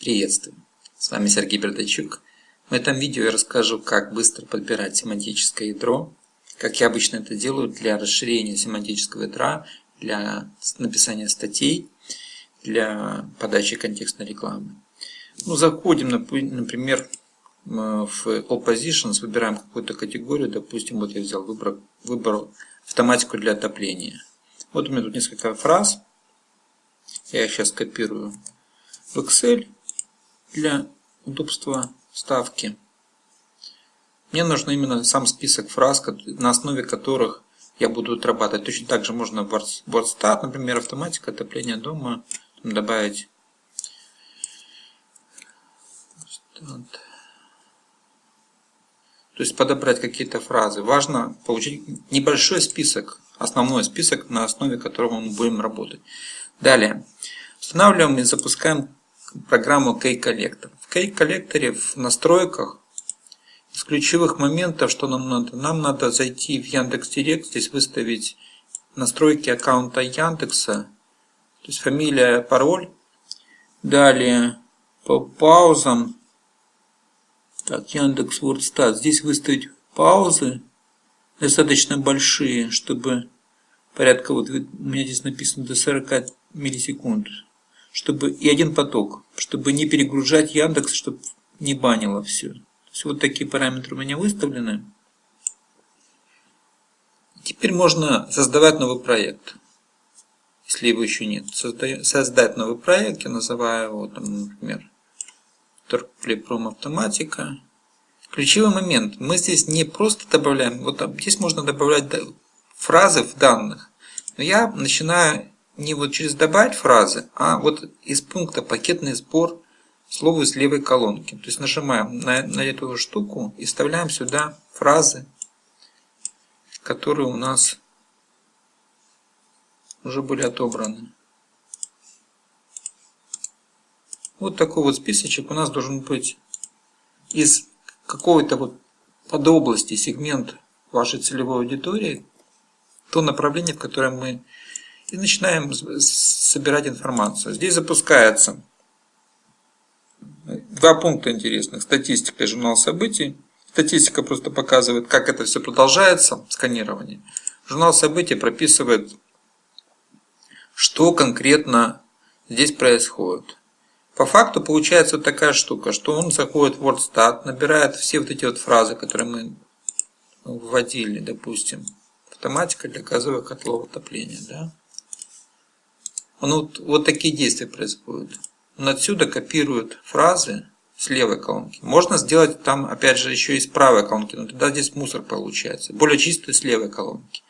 Приветствую! С вами Сергей Бердачук. В этом видео я расскажу, как быстро подбирать семантическое ядро, как я обычно это делаю для расширения семантического ядра, для написания статей, для подачи контекстной рекламы. Ну, заходим, например, в All Positions, выбираем какую-то категорию, допустим, вот я взял, выбрал, выбрал автоматику для отопления. Вот у меня тут несколько фраз, я их сейчас копирую в Excel для удобства ставки. Мне нужно именно сам список фраз, на основе которых я буду отрабатывать. Точно так же можно WordStat, например, автоматика отопления дома, добавить то есть подобрать какие-то фразы. Важно получить небольшой список, основной список, на основе которого мы будем работать. Далее. Устанавливаем и запускаем программу K-коллектор. В K-коллекторе в настройках из ключевых моментов, что нам надо, нам надо зайти в Яндекс.Директ, здесь выставить настройки аккаунта Яндекса, то есть фамилия, пароль. Далее по паузам, так, Яндекс WordStat, здесь выставить паузы достаточно большие, чтобы порядка, вот у меня здесь написано до 40 миллисекунд чтобы и один поток, чтобы не перегружать Яндекс, чтобы не банило все. То вот такие параметры у меня выставлены. Теперь можно создавать новый проект, если его еще нет. создать новый проект, я называю его, там, например, Торгплейпром автоматика. Ключевой момент, мы здесь не просто добавляем, вот здесь можно добавлять фразы в данных, но я начинаю не вот через добавить фразы, а вот из пункта пакетный сбор слова из левой колонки. То есть нажимаем на, на эту штуку и вставляем сюда фразы, которые у нас уже были отобраны. Вот такой вот списочек у нас должен быть из какой-то вот подобласти, сегмент вашей целевой аудитории, то направление, в котором мы и начинаем собирать информацию. Здесь запускается два пункта интересных. Статистика и журнал событий. Статистика просто показывает, как это все продолжается, сканирование. Журнал событий прописывает, что конкретно здесь происходит. По факту получается вот такая штука, что он заходит в WordStat, набирает все вот эти вот фразы, которые мы вводили, допустим, автоматика для газовых котлов отопления. Да? Он вот, такие действия происходят. Он отсюда копирует фразы с левой колонки. Можно сделать там, опять же, еще и с правой колонки, но тогда здесь мусор получается. Более чистый с левой колонки.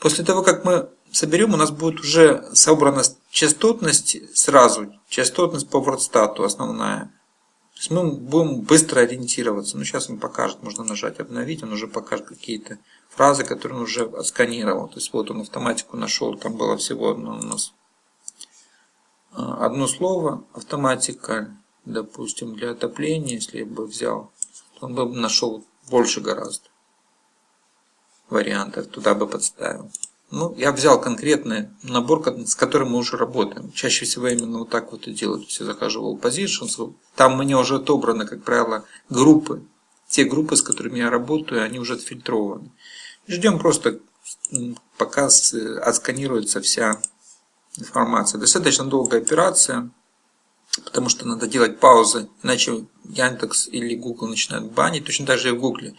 После того, как мы соберем, у нас будет уже собрана частотность сразу, частотность по WordStat основная. То есть мы будем быстро ориентироваться. Ну, сейчас он покажет, можно нажать обновить, он уже покажет какие-то фразы, которые он уже отсканировал. То есть вот он автоматику нашел, там было всего одно у нас а, одно слово, автоматика, допустим, для отопления, если бы взял, то он бы нашел больше гораздо вариантов, туда бы подставил. Ну, я взял конкретный набор, с которым мы уже работаем. Чаще всего именно вот так вот и делаю. То есть я захожу в Positions, там меня уже отобраны, как правило, группы. Те группы, с которыми я работаю, они уже отфильтрованы. Ждем просто, пока отсканируется вся информация. Достаточно долгая операция, потому что надо делать паузы, иначе Яндекс или Google начинают банить, точно так же и в Google.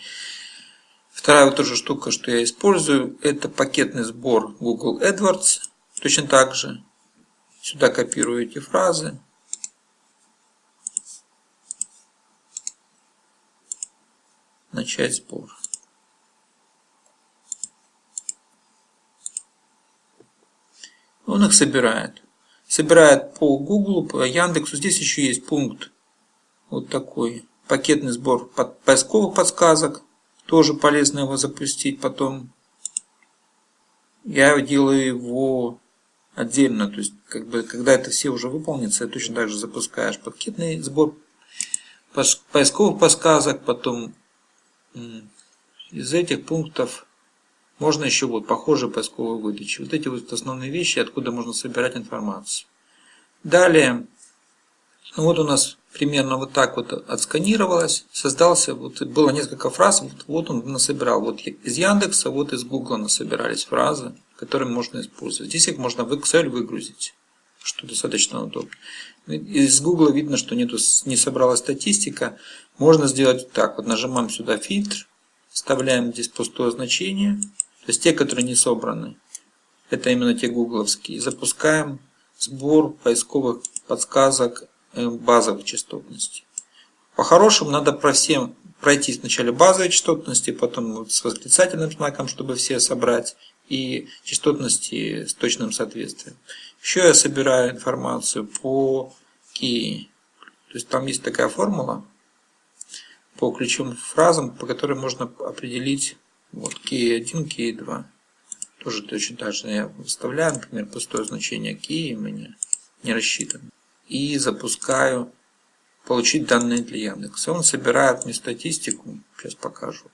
Вторая вот тоже штука, что я использую, это пакетный сбор Google AdWords. Точно так же. Сюда копирую эти фразы. Начать сбор. Он их собирает. Собирает по Google, по Яндексу. Здесь еще есть пункт вот такой. Пакетный сбор поисковых подсказок. Тоже полезно его запустить потом. Я делаю его отдельно. То есть, как бы, когда это все уже выполнится, точно так же запускаешь пакетный сбор поисковых подсказок. Потом из этих пунктов можно еще вот похожие поисковые выдачи. Вот эти вот основные вещи, откуда можно собирать информацию. Далее Ну вот у нас примерно вот так вот отсканировалось, создался, вот было несколько фраз, вот, вот он насобирал, вот из Яндекса, вот из Гугла насобирались фразы, которые можно использовать. Здесь их можно в Excel выгрузить, что достаточно удобно. Из Гугла видно, что нету, не собралась статистика. Можно сделать так, вот нажимаем сюда фильтр, вставляем здесь пустое значение, то есть те, которые не собраны. Это именно те гугловские. Запускаем сбор поисковых подсказок Э, базовой частотности. По-хорошему надо про всем пройти сначала базовые частотности, потом вот с восклицательным знаком, чтобы все собрать, и частотности с точным соответствием. Еще я собираю информацию по key. То есть там есть такая формула по ключевым фразам, по которой можно определить вот key 1, key 2. Тоже точно так же я выставляю, например, пустое значение key у меня не рассчитано и запускаю получить данные для Яндекса. Он собирает мне статистику, сейчас покажу.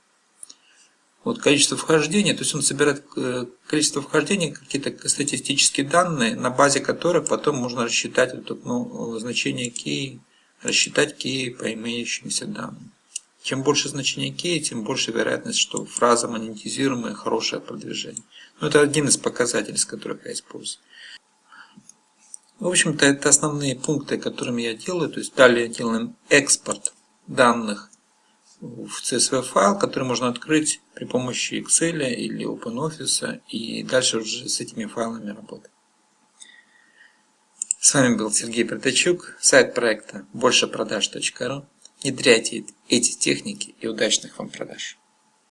Вот количество вхождений, то есть он собирает э, количество вхождений, какие-то статистические данные, на базе которых потом можно рассчитать вот, ну, значение key, рассчитать key по имеющимся данным. Чем больше значение key, тем больше вероятность, что фраза монетизируемая, хорошее продвижение. Но ну, это один из показателей, с которых я использую. В общем-то, это основные пункты, которыми я делаю. То есть далее делаем экспорт данных в CSV файл, который можно открыть при помощи Excel или OpenOffice и дальше уже с этими файлами работать. С вами был Сергей Протачук, сайт проекта большепродаж.ру. Внедряйте эти техники и удачных вам продаж.